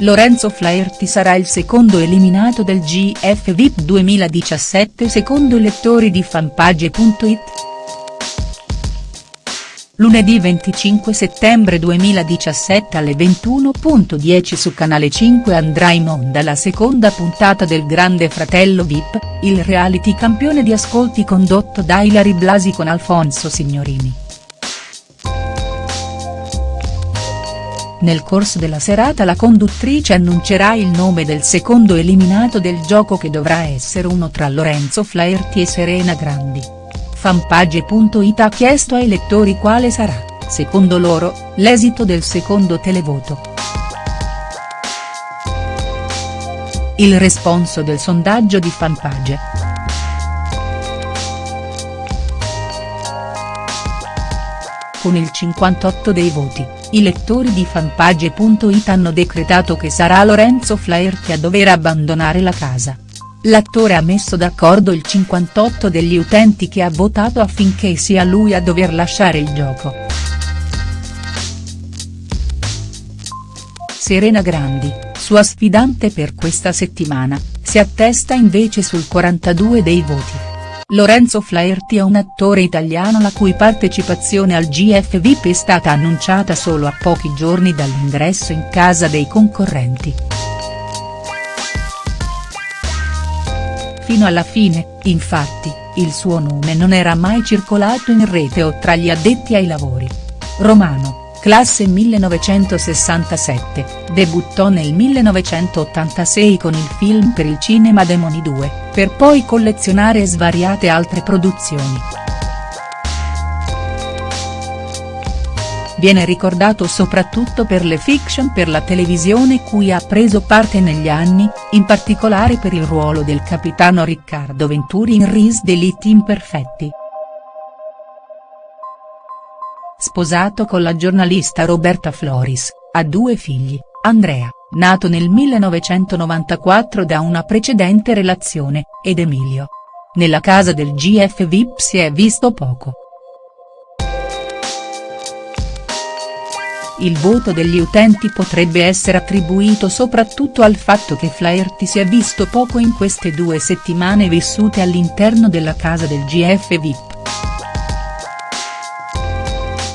Lorenzo Flaherty sarà il secondo eliminato del GF VIP 2017 secondo i lettori di fanpage.it. Lunedì 25 settembre 2017 alle 21.10 su Canale 5 andrà in onda la seconda puntata del Grande Fratello VIP, il reality campione di ascolti condotto da Ilari Blasi con Alfonso Signorini. Nel corso della serata la conduttrice annuncerà il nome del secondo eliminato del gioco che dovrà essere uno tra Lorenzo Flaherty e Serena Grandi. Fanpage.it ha chiesto ai lettori quale sarà, secondo loro, l'esito del secondo televoto. Il responso del sondaggio di Fanpage. Con il 58 dei voti i lettori di fanpage.it hanno decretato che sarà Lorenzo Flaherty a dover abbandonare la casa. L'attore ha messo d'accordo il 58 degli utenti che ha votato affinché sia lui a dover lasciare il gioco. Serena Grandi, sua sfidante per questa settimana, si attesta invece sul 42 dei voti. Lorenzo Flaherty è un attore italiano la cui partecipazione al GF VIP è stata annunciata solo a pochi giorni dall'ingresso in casa dei concorrenti. Fino alla fine, infatti, il suo nome non era mai circolato in rete o tra gli addetti ai lavori. Romano classe 1967, debuttò nel 1986 con il film per il cinema Demoni 2, per poi collezionare svariate altre produzioni. Viene ricordato soprattutto per le fiction per la televisione cui ha preso parte negli anni, in particolare per il ruolo del capitano Riccardo Venturi in Ris Delitti Imperfetti. Sposato con la giornalista Roberta Floris, ha due figli, Andrea, nato nel 1994 da una precedente relazione, ed Emilio. Nella casa del GF VIP si è visto poco. Il voto degli utenti potrebbe essere attribuito soprattutto al fatto che Flaherty si è visto poco in queste due settimane vissute all'interno della casa del GF VIP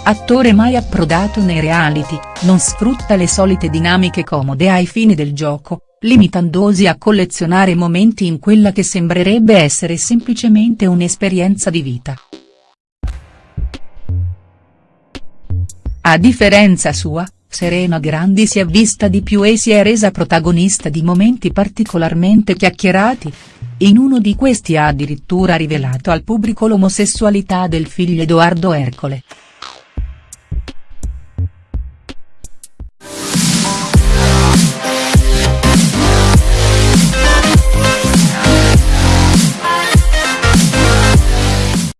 attore mai approdato nei reality, non sfrutta le solite dinamiche comode ai fini del gioco, limitandosi a collezionare momenti in quella che sembrerebbe essere semplicemente un'esperienza di vita. A differenza sua, Serena Grandi si è vista di più e si è resa protagonista di momenti particolarmente chiacchierati. In uno di questi ha addirittura rivelato al pubblico l'omosessualità del figlio Edoardo Ercole.